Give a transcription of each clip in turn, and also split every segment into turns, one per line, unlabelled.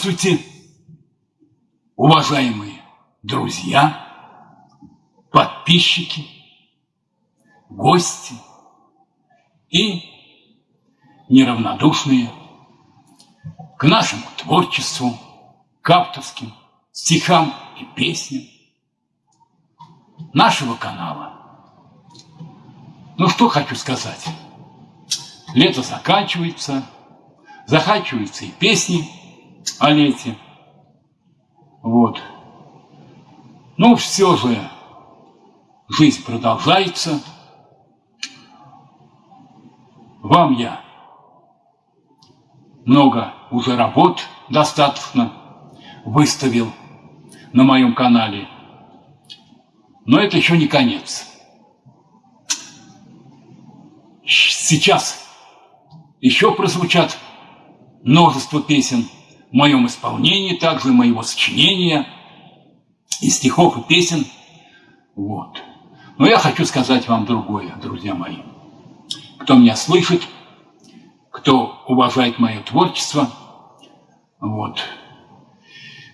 Здравствуйте, уважаемые друзья, подписчики, гости и неравнодушные к нашему творчеству, к авторским стихам и песням нашего канала. Ну что хочу сказать. Лето заканчивается, заканчиваются и песни о лете. Вот. Ну, все же жизнь продолжается. Вам я много уже работ достаточно выставил на моем канале. Но это еще не конец. Сейчас еще прозвучат множество песен в моем исполнении, также моего сочинения, и стихов, и песен. Вот. Но я хочу сказать вам другое, друзья мои. Кто меня слышит, кто уважает мое творчество, вот,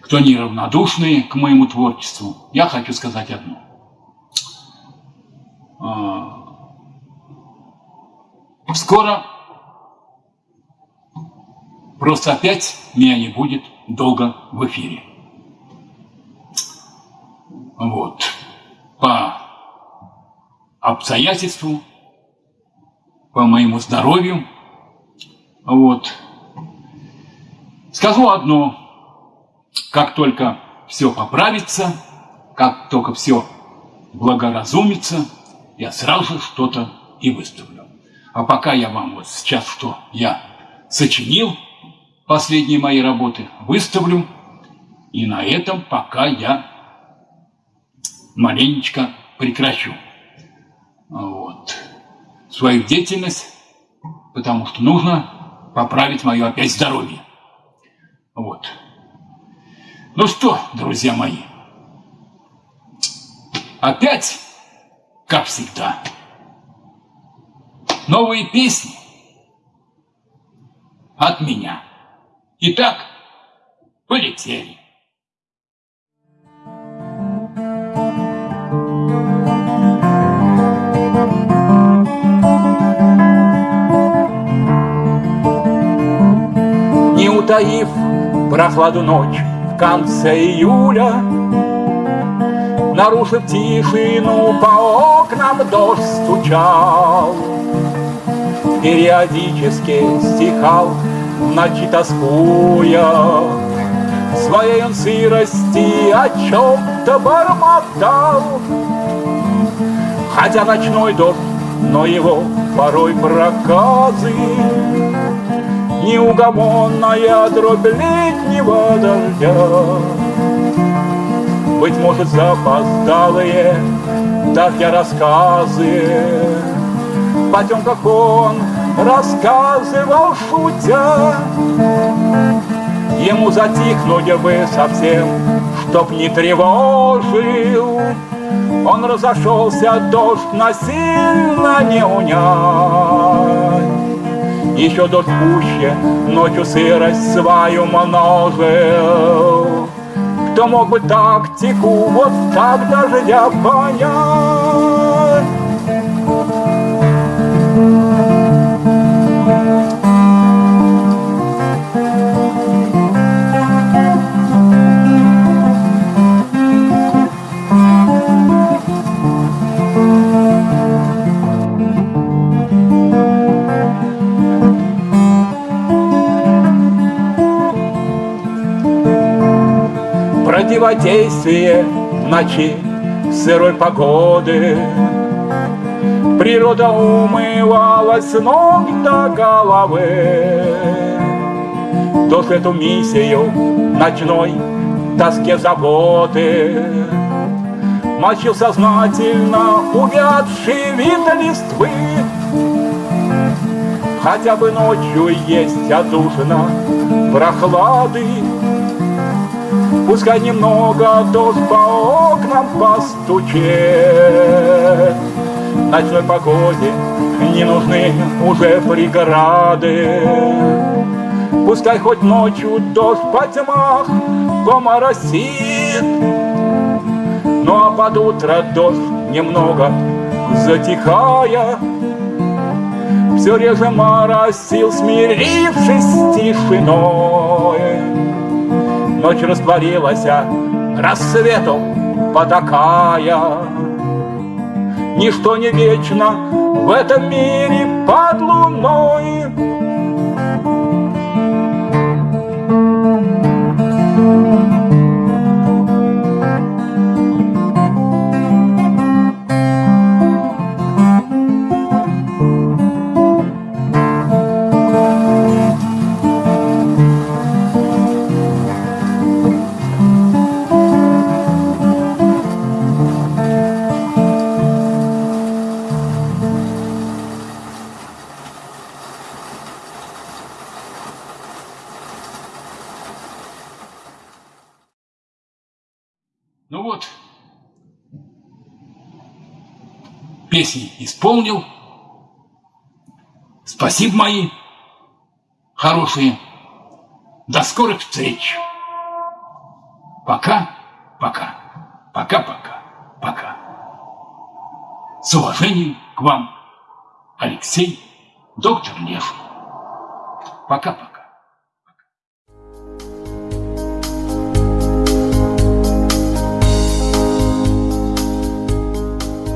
кто неравнодушный к моему творчеству, я хочу сказать одно. А, скоро просто опять меня не будет долго в эфире. Вот. По обстоятельству, по моему здоровью. Вот. Скажу одно. Как только все поправится, как только все благоразумится, я сразу что-то и выставлю. А пока я вам вот сейчас, что я сочинил, последние мои работы, выставлю. И на этом пока я маленечко прекращу вот, свою деятельность, потому что нужно поправить мое опять здоровье. Вот. Ну что, друзья мои, опять, как всегда, новые песни от меня. Итак, полетели.
Не утаив прохладу ночь в конце июля, Нарушив тишину, по окнам дождь стучал. Периодически стихал ночи тоскуя, Своей он сырости о чем-то бормотал. Хотя ночной дождь, но его порой проказы. Неугомонная дробь летнего дождя. Быть может, запоздалые, так я рассказы. В потемках он рассказывал шутя. Ему затихнуть бы совсем, чтоб не тревожил. Он разошелся, дождь насильно не унять. Еще дождь пуще, ночью сырость свою множил. Кто мог бы тактику вот так дождя понять противодействие ночи сырой погоды. Природа умывалась с ног до головы. Дождь эту миссию ночной тоске заботы Мочил сознательно увядший вид листвы Хотя бы ночью есть отдушина прохлады Пускай немного дождь по окнам постучит. Ночной погоде не нужны уже преграды. Пускай хоть ночью дождь по тьмах поморосит, Ну а под утро дождь немного затихая, Все реже моросил, смирившись с тишиной. Ночь растворилась, а рассвету потакая. Ничто не вечно в этом мире под луной.
Ну вот, песни исполнил. Спасибо мои хорошие. До скорых встреч. Пока, пока, пока, пока, пока. С уважением к вам, Алексей, доктор Лев. Пока-пока.